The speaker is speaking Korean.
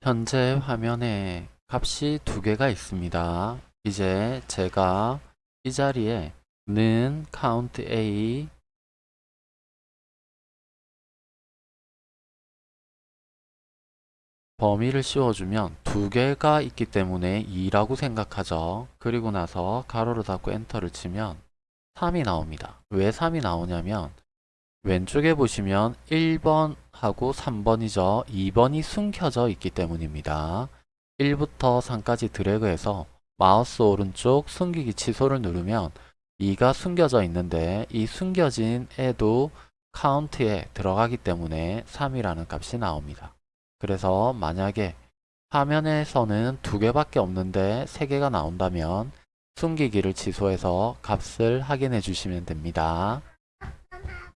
현재 화면에 값이 두 개가 있습니다. 이제 제가 이 자리에 는 count a 범위를 씌워주면 두 개가 있기 때문에 2라고 생각하죠. 그리고 나서 가로를 닫고 엔터를 치면 3이 나옵니다. 왜 3이 나오냐면 왼쪽에 보시면 1번 하고 3번이죠. 2번이 숨겨져 있기 때문입니다. 1부터 3까지 드래그해서 마우스 오른쪽 숨기기 취소를 누르면 2가 숨겨져 있는데 이 숨겨진 애도 카운트에 들어가기 때문에 3이라는 값이 나옵니다. 그래서 만약에 화면에서는 두 개밖에 없는데 세 개가 나온다면 숨기기를 취소해서 값을 확인해 주시면 됩니다.